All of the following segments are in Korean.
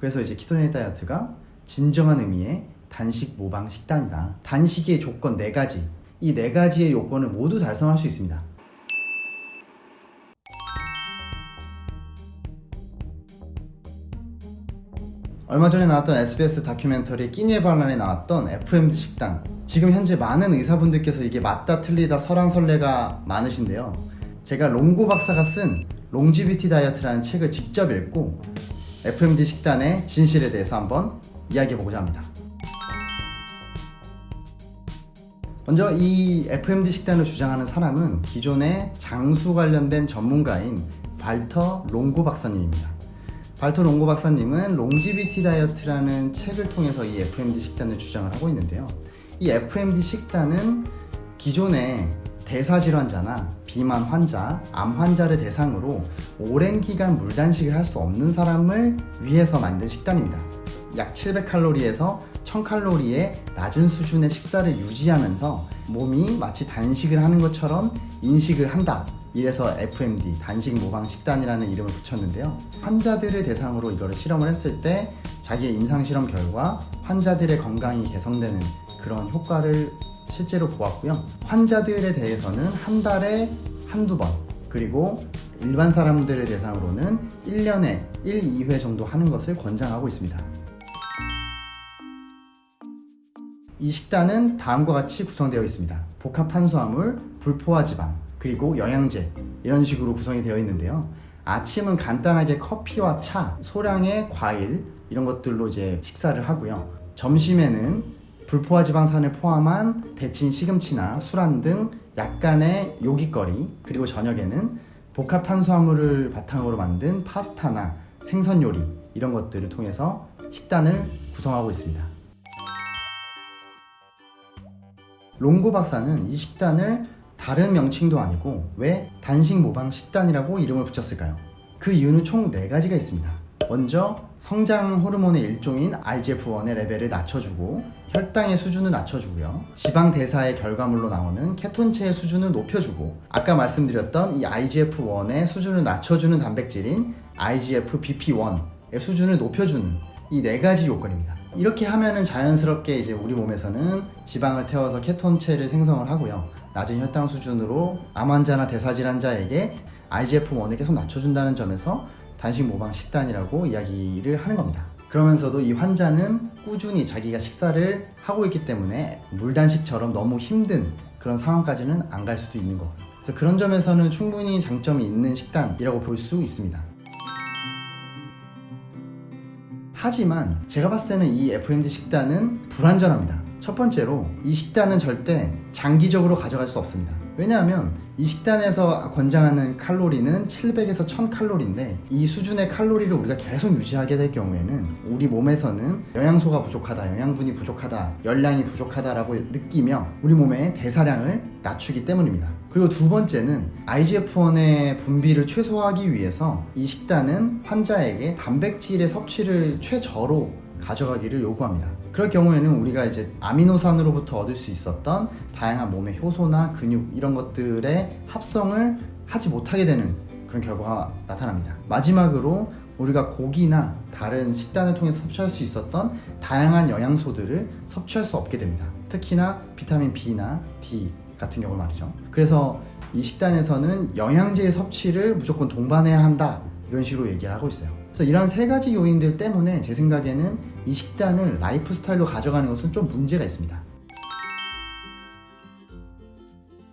그래서 이제 키토제닉 다이어트가 진정한 의미의 단식 모방 식단이다. 단식의 조건 네 가지. 이네 가지의 요건을 모두 달성할 수 있습니다. 얼마 전에 나왔던 SBS 다큐멘터리 끼니의 반란에 나왔던 FMD 식단 지금 현재 많은 의사분들께서 이게 맞다 틀리다 설왕설래가 많으신데요 제가 롱고 박사가 쓴 Longevity Diet라는 책을 직접 읽고 FMD 식단의 진실에 대해서 한번 이야기해보고자 합니다 먼저 이 FMD 식단을 주장하는 사람은 기존의 장수 관련된 전문가인 발터 롱고 박사님입니다 발토 롱고 박사님은 Longevity Diet라는 책을 통해서 이 FMD 식단을 주장을 하고 있는데요. 이 FMD 식단은 기존의 대사질환자나 비만 환자, 암 환자를 대상으로 오랜 기간 물단식을 할 수 없는 사람을 위해서 만든 식단입니다. 약 700칼로리에서 1000칼로리의 낮은 수준의 식사를 유지하면서 몸이 마치 단식을 하는 것처럼 인식을 한다 이래서 FMD 단식 모방 식단이라는 이름을 붙였는데요 환자들을 대상으로 이거를 실험을 했을 때 자기의 임상 실험 결과 환자들의 건강이 개선되는 그런 효과를 실제로 보았고요. 환자들에 대해서는 한 달에 한두 번 그리고 일반 사람들을 대상으로는 1년에 1, 2회 정도 하는 것을 권장하고 있습니다. 이 식단은 다음과 같이 구성되어 있습니다. 복합 탄수화물, 불포화 지방, 그리고 영양제 이런 식으로 구성이 되어 있는데요. 아침은 간단하게 커피와 차, 소량의 과일 이런 것들로 이제 식사를 하고요. 점심에는 불포화 지방산을 포함한 데친 시금치나 술안 등 약간의 요깃거리 그리고 저녁에는 복합 탄수화물을 바탕으로 만든 파스타나 생선 요리 이런 것들을 통해서 식단을 구성하고 있습니다 롱고 박사는 이 식단을 다른 명칭도 아니고 왜 단식 모방 식단이라고 이름을 붙였을까요? 그 이유는 총 4가지가 있습니다. 먼저 성장 호르몬의 일종인 IGF-1의 레벨을 낮춰주고 혈당의 수준을 낮춰주고요. 지방 대사의 결과물로 나오는 케톤체의 수준을 높여주고 아까 말씀드렸던 이 IGF-1의 수준을 낮춰주는 단백질인 IGF-BP1의 수준을 높여주는 이 네 가지 요건입니다. 이렇게 하면은 자연스럽게 이제 우리 몸에서는 지방을 태워서 케톤체를 생성을 하고요. 낮은 혈당 수준으로 암 환자나 대사질환자에게 IGF-1을 계속 낮춰준다는 점에서 단식 모방 식단이라고 이야기를 하는 겁니다. 그러면서도 이 환자는 꾸준히 자기가 식사를 하고 있기 때문에 물단식처럼 너무 힘든 그런 상황까지는 안 갈 수도 있는 거고요. 그래서 그런 점에서는 충분히 장점이 있는 식단이라고 볼 수 있습니다. 하지만 제가 봤을 때는 이 FMD 식단은 불완전합니다. 첫 번째로 이 식단은 절대 장기적으로 가져갈 수 없습니다 왜냐하면 이 식단에서 권장하는 칼로리는 700에서 1000칼로리인데 이 수준의 칼로리를 우리가 계속 유지하게 될 경우에는 우리 몸에서는 영양소가 부족하다, 영양분이 부족하다, 열량이 부족하다라고 느끼며 우리 몸의 대사량을 낮추기 때문입니다. 그리고 두 번째는 IGF-1의 분비를 최소화하기 위해서 이 식단은 환자에게 단백질의 섭취를 최저로 가져가기를 요구합니다 그럴 경우에는 우리가 이제 아미노산으로부터 얻을 수 있었던 다양한 몸의 효소나 근육 이런 것들의 합성을 하지 못하게 되는 그런 결과가 나타납니다. 마지막으로 우리가 고기나 다른 식단을 통해 섭취할 수 있었던 다양한 영양소들을 섭취할 수 없게 됩니다. 특히나 비타민 B나 D 같은 경우 말이죠. 그래서 이 식단에서는 영양제의 섭취를 무조건 동반해야 한다. 이런 식으로 얘기를 하고 있어요. 그래서 이런 세 가지 요인들 때문에 제 생각에는 이 식단을 라이프 스타일로 가져가는 것은 좀 문제가 있습니다.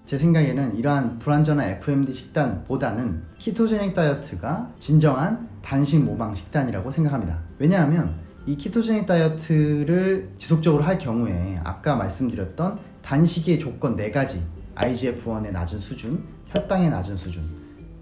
제 생각에는 이러한 불완전한 FMD 식단보다는 키토제닉 다이어트가 진정한 단식 모방 식단이라고 생각합니다. 왜냐하면 이 키토제닉 다이어트를 지속적으로 할 경우에 아까 말씀드렸던 단식의 조건 4가지 IGF-1의 낮은 수준, 혈당의 낮은 수준,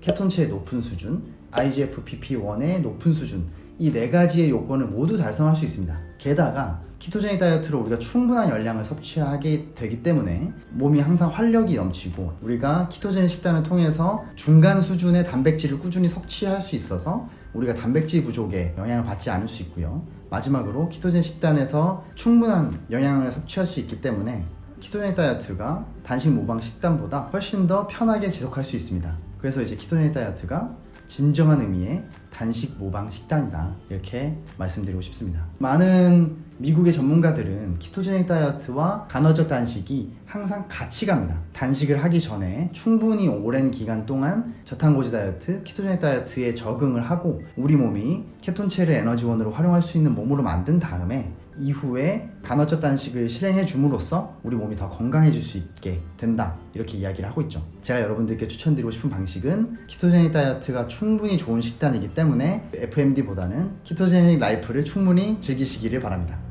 케톤체의 높은 수준, IGF-PP1의 높은 수준. 이 네 가지의 요건을 모두 달성할 수 있습니다. 게다가 키토제닉 다이어트로 우리가 충분한 열량을 섭취하게 되기 때문에 몸이 항상 활력이 넘치고 우리가 키토제닉 식단을 통해서 중간 수준의 단백질을 꾸준히 섭취할 수 있어서 우리가 단백질 부족에 영향을 받지 않을 수 있고요. 마지막으로 ketogenic 식단에서 충분한 영양을 섭취할 수 있기 때문에 ketogenic 다이어트가 단식 모방 식단보다 훨씬 더 편하게 지속할 수 있습니다 그래서 이제 ketogenic 다이어트가 진정한 의미의 단식 모방 식단이다. 이렇게 말씀드리고 싶습니다. 많은 미국의 전문가들은 ketogenic 다이어트와 간헐적 단식이 항상 같이 갑니다. 단식을 하기 전에 충분히 오랜 기간 동안 저탄고지 다이어트, ketogenic 다이어트에 적응을 하고 우리 몸이 케톤체를 에너지원으로 활용할 수 있는 몸으로 만든 다음에 이후에 간헐적 단식을 실행해 줌으로써 우리 몸이 더 건강해질 수 있게 된다 이렇게 이야기를 하고 있죠 제가 여러분들께 추천드리고 싶은 방식은 ketogenic 다이어트가 충분히 좋은 식단이기 때문에 FMD보다는 ketogenic life를 충분히 즐기시기를 바랍니다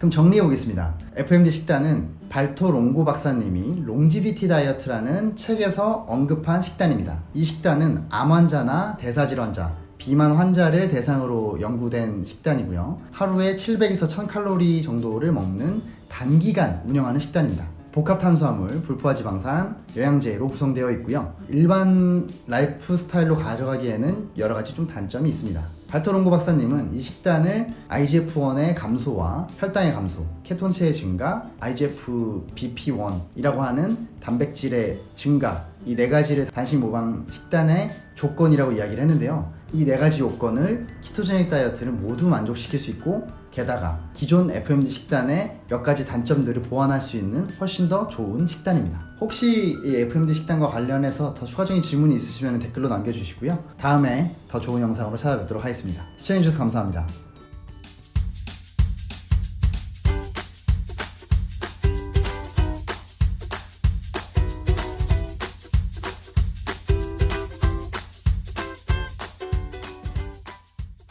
그럼 정리해 보겠습니다. FMD 식단은 발토 롱고 박사님이 Longevity Diet라는 책에서 언급한 식단입니다. 이 식단은 암 환자나 대사질환자, 비만 환자를 대상으로 연구된 식단이고요. 하루에 700에서 1000칼로리 정도를 먹는 단기간 운영하는 식단입니다. 복합 탄수화물, 불포화 지방산, 영양제로 구성되어 있고요. 일반 라이프 스타일로 가져가기에는 여러 가지 좀 단점이 있습니다. 발토롱고 박사님은 이 식단을 IGF-1의 감소와 혈당의 감소, 케톤체의 증가, IGF BP1이라고 하는 단백질의 증가 이 네 가지를 단식 모방 식단의 조건이라고 이야기를 했는데요. 이 네 가지 요건을 ketogenic 다이어트를 모두 만족시킬 수 있고 게다가 기존 FMD 식단의 몇 가지 단점들을 보완할 수 있는 훨씬 더 좋은 식단입니다. 혹시 이 FMD 식단과 관련해서 더 추가적인 질문이 있으시면 댓글로 남겨주시고요. 다음에 더 좋은 영상으로 찾아뵙도록 하겠습니다. 시청해주셔서 감사합니다.